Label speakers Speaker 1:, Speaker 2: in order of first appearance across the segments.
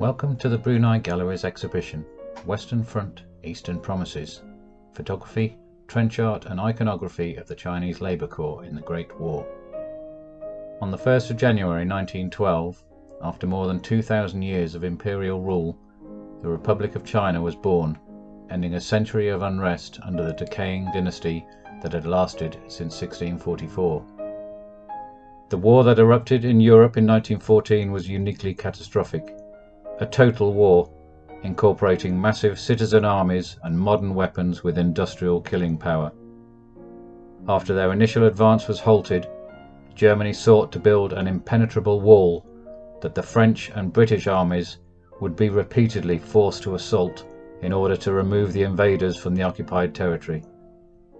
Speaker 1: Welcome to the Brunei Gallery's exhibition, Western Front, Eastern Promises, Photography, Trench Art and Iconography of the Chinese Labour Corps in the Great War. On the 1st of January 1912, after more than 2,000 years of imperial rule, the Republic of China was born, ending a century of unrest under the decaying dynasty that had lasted since 1644. The war that erupted in Europe in 1914 was uniquely catastrophic. A total war, incorporating massive citizen armies and modern weapons with industrial killing power. After their initial advance was halted, Germany sought to build an impenetrable wall that the French and British armies would be repeatedly forced to assault in order to remove the invaders from the occupied territory.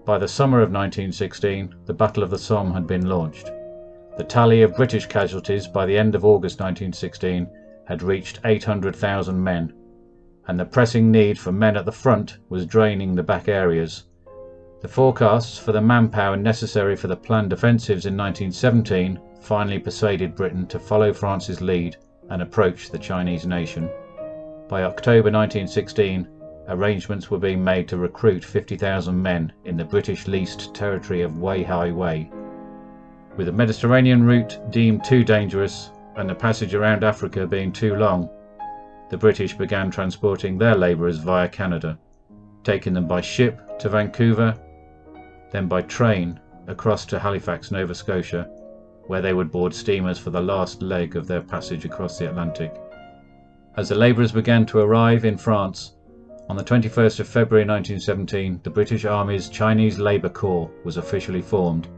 Speaker 1: By the summer of 1916, the Battle of the Somme had been launched. The tally of British casualties by the end of August 1916 had reached 800,000 men, and the pressing need for men at the front was draining the back areas. The forecasts for the manpower necessary for the planned offensives in 1917 finally persuaded Britain to follow France's lead and approach the Chinese nation. By October 1916, arrangements were being made to recruit 50,000 men in the British leased territory of Wei Hai Wei. With the Mediterranean route deemed too dangerous and the passage around Africa being too long, the British began transporting their labourers via Canada, taking them by ship to Vancouver, then by train across to Halifax, Nova Scotia, where they would board steamers for the last leg of their passage across the Atlantic. As the labourers began to arrive in France, on the 21st of February 1917, the British Army's Chinese Labour Corps was officially formed.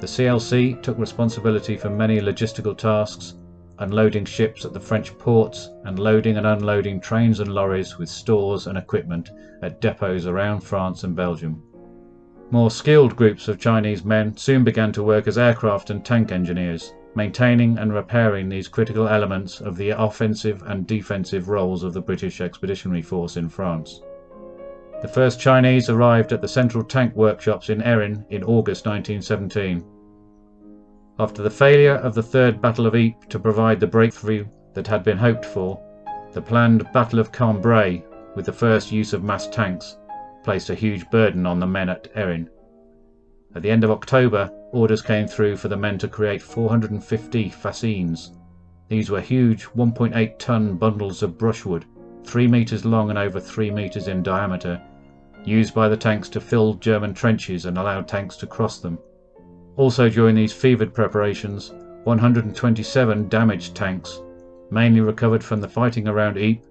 Speaker 1: The CLC took responsibility for many logistical tasks, unloading ships at the French ports and loading and unloading trains and lorries with stores and equipment at depots around France and Belgium. More skilled groups of Chinese men soon began to work as aircraft and tank engineers, maintaining and repairing these critical elements of the offensive and defensive roles of the British Expeditionary Force in France. The first Chinese arrived at the Central Tank Workshops in Erin in August 1917. After the failure of the Third Battle of Ypres to provide the breakthrough that had been hoped for, the planned Battle of Cambrai, with the first use of mass tanks, placed a huge burden on the men at Erin. At the end of October, orders came through for the men to create 450 fascines. These were huge 1.8 ton bundles of brushwood, 3 metres long and over 3 metres in diameter, used by the tanks to fill German trenches and allow tanks to cross them. Also during these fevered preparations, 127 damaged tanks, mainly recovered from the fighting around Ypres,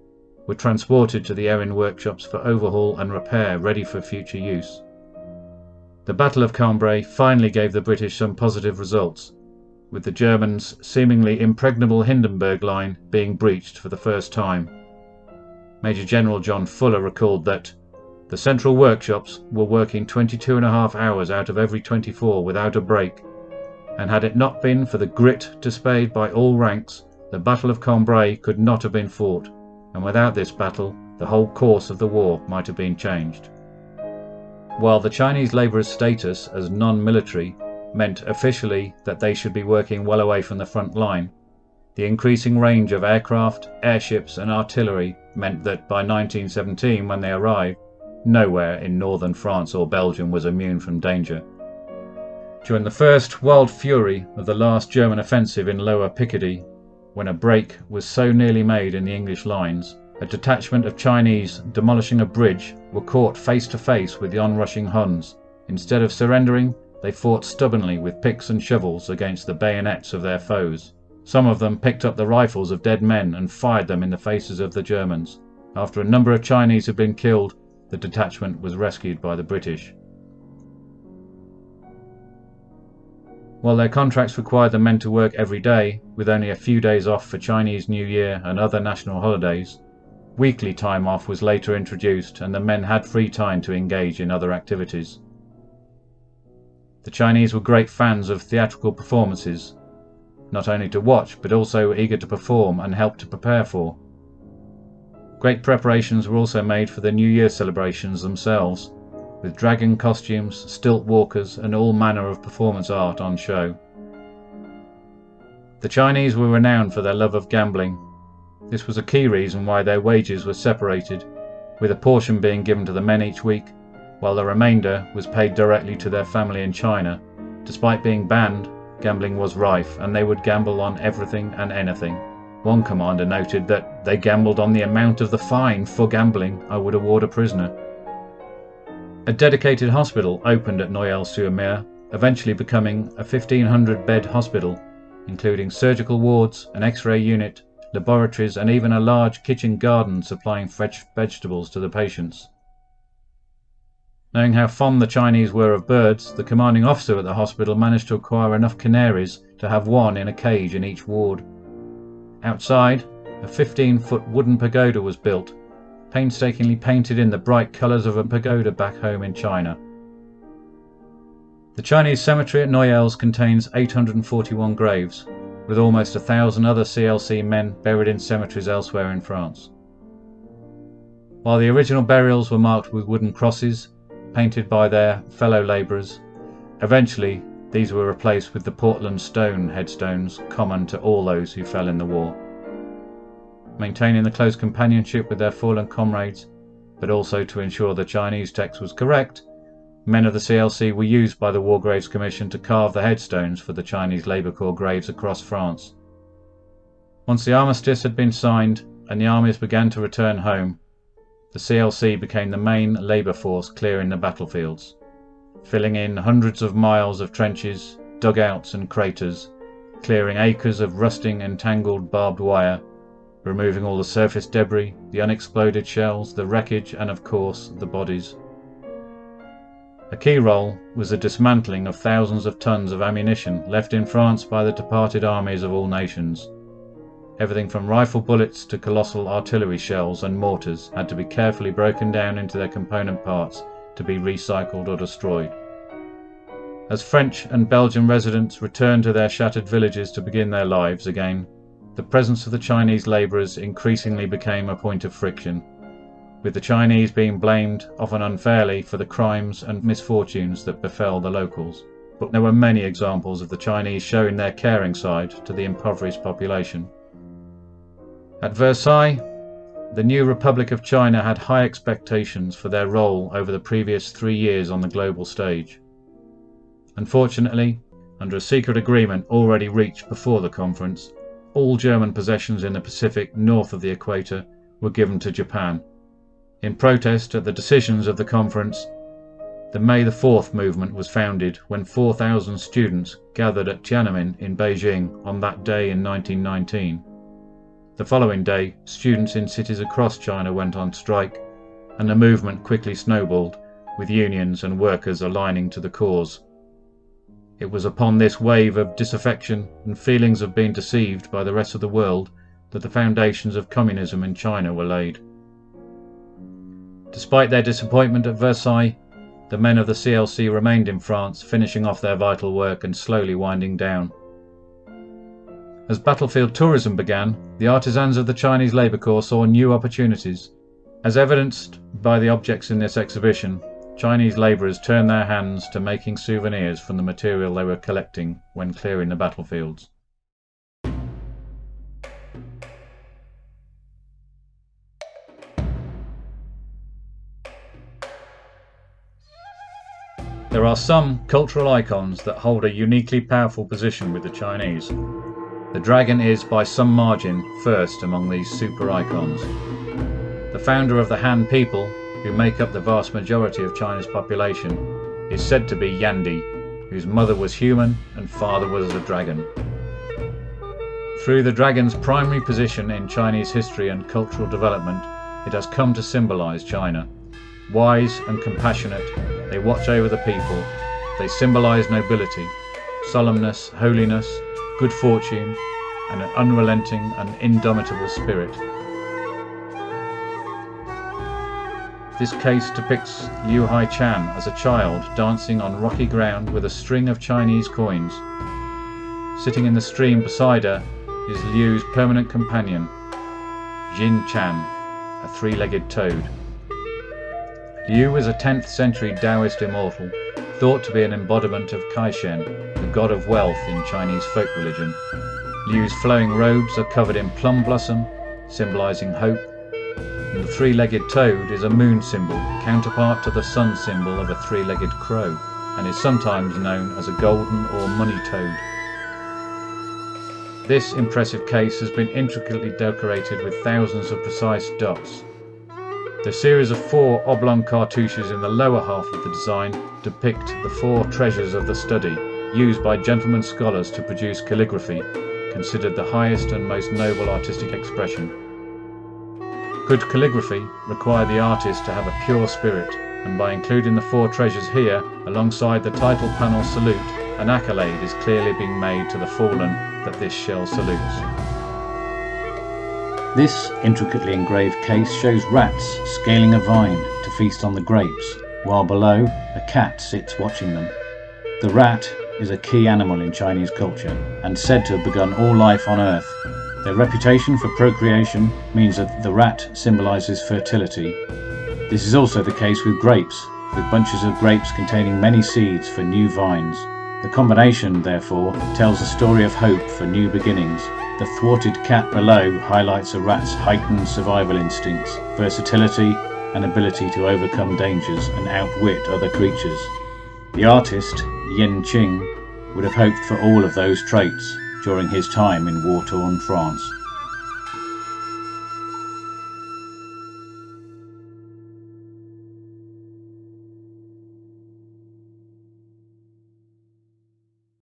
Speaker 1: were transported to the Erin workshops for overhaul and repair ready for future use. The Battle of Cambrai finally gave the British some positive results, with the Germans' seemingly impregnable Hindenburg line being breached for the first time. Major General John Fuller recalled that the central workshops were working 22 and a half hours out of every 24 without a break, and had it not been for the grit displayed by all ranks, the Battle of Cambrai could not have been fought and without this battle, the whole course of the war might have been changed. While the Chinese labourers' status as non-military meant officially that they should be working well away from the front line, the increasing range of aircraft, airships and artillery meant that by 1917 when they arrived, nowhere in northern France or Belgium was immune from danger. During the first wild fury of the last German offensive in Lower Picardy when a break was so nearly made in the English lines, a detachment of Chinese demolishing a bridge were caught face to face with the onrushing Huns. Instead of surrendering, they fought stubbornly with picks and shovels against the bayonets of their foes. Some of them picked up the rifles of dead men and fired them in the faces of the Germans. After a number of Chinese had been killed, the detachment was rescued by the British. While their contracts required the men to work every day, with only a few days off for Chinese New Year and other national holidays, weekly time off was later introduced and the men had free time to engage in other activities. The Chinese were great fans of theatrical performances, not only to watch but also eager to perform and help to prepare for. Great preparations were also made for the New Year celebrations themselves, with dragon costumes, stilt walkers and all manner of performance art on show. The Chinese were renowned for their love of gambling. This was a key reason why their wages were separated, with a portion being given to the men each week, while the remainder was paid directly to their family in China. Despite being banned, gambling was rife and they would gamble on everything and anything. One commander noted that they gambled on the amount of the fine for gambling I would award a prisoner. A dedicated hospital opened at Noyelles-sur-Mer, eventually becoming a 1500 bed hospital, including surgical wards, an x-ray unit, laboratories and even a large kitchen garden supplying fresh vegetables to the patients. Knowing how fond the Chinese were of birds, the commanding officer at the hospital managed to acquire enough canaries to have one in a cage in each ward. Outside, a 15 foot wooden pagoda was built, painstakingly painted in the bright colours of a pagoda back home in China. The Chinese cemetery at Noyelles contains 841 graves, with almost a thousand other CLC men buried in cemeteries elsewhere in France. While the original burials were marked with wooden crosses, painted by their fellow labourers. Eventually, these were replaced with the Portland stone headstones common to all those who fell in the war. Maintaining the close companionship with their fallen comrades, but also to ensure the Chinese text was correct, men of the CLC were used by the War Graves Commission to carve the headstones for the Chinese Labour Corps graves across France. Once the armistice had been signed and the armies began to return home, the CLC became the main labour force clearing the battlefields, filling in hundreds of miles of trenches, dugouts and craters, clearing acres of rusting and tangled barbed wire, removing all the surface debris, the unexploded shells, the wreckage and of course the bodies. A key role was the dismantling of thousands of tons of ammunition left in France by the departed armies of all nations. Everything from rifle bullets to colossal artillery shells and mortars had to be carefully broken down into their component parts to be recycled or destroyed. As French and Belgian residents returned to their shattered villages to begin their lives again, the presence of the Chinese labourers increasingly became a point of friction, with the Chinese being blamed, often unfairly, for the crimes and misfortunes that befell the locals. But there were many examples of the Chinese showing their caring side to the impoverished population. At Versailles, the new Republic of China had high expectations for their role over the previous three years on the global stage. Unfortunately, under a secret agreement already reached before the conference, all German possessions in the Pacific north of the equator were given to Japan. In protest at the decisions of the conference, the May the 4th movement was founded when 4,000 students gathered at Tiananmen in Beijing on that day in 1919. The following day, students in cities across China went on strike, and the movement quickly snowballed, with unions and workers aligning to the cause. It was upon this wave of disaffection and feelings of being deceived by the rest of the world that the foundations of communism in China were laid. Despite their disappointment at Versailles, the men of the CLC remained in France, finishing off their vital work and slowly winding down. As battlefield tourism began, the artisans of the Chinese Labour Corps saw new opportunities. As evidenced by the objects in this exhibition, Chinese labourers turned their hands to making souvenirs from the material they were collecting when clearing the battlefields. There are some cultural icons that hold a uniquely powerful position with the Chinese. The dragon is by some margin first among these super icons. The founder of the Han people, who make up the vast majority of China's population, is said to be Yandi, whose mother was human and father was a dragon. Through the dragon's primary position in Chinese history and cultural development, it has come to symbolize China. Wise and compassionate, they watch over the people, they symbolize nobility, solemnness, holiness, good fortune, and an unrelenting and indomitable spirit. This case depicts Liu Hai Chan as a child dancing on rocky ground with a string of Chinese coins. Sitting in the stream beside her is Liu's permanent companion, Jin Chan, a three-legged toad. Liu is a 10th century Taoist immortal, thought to be an embodiment of Caishen, the god of wealth in Chinese folk religion. Liu's flowing robes are covered in plum blossom, symbolising hope, and the three-legged toad is a moon symbol, counterpart to the sun symbol of a three-legged crow, and is sometimes known as a golden or money toad. This impressive case has been intricately decorated with thousands of precise dots. The series of four oblong cartouches in the lower half of the design depict the four treasures of the study, used by gentlemen scholars to produce calligraphy, considered the highest and most noble artistic expression. Good calligraphy required the artist to have a pure spirit, and by including the four treasures here, alongside the title panel salute, an accolade is clearly being made to the fallen that this shell salutes. This intricately engraved case shows rats scaling a vine to feast on the grapes, while below a cat sits watching them. The rat is a key animal in Chinese culture and said to have begun all life on earth their reputation for procreation means that the rat symbolises fertility. This is also the case with grapes, with bunches of grapes containing many seeds for new vines. The combination, therefore, tells a story of hope for new beginnings. The thwarted cat below highlights a rat's heightened survival instincts, versatility, and ability to overcome dangers and outwit other creatures. The artist, Yin Qing, would have hoped for all of those traits during his time in war-torn France.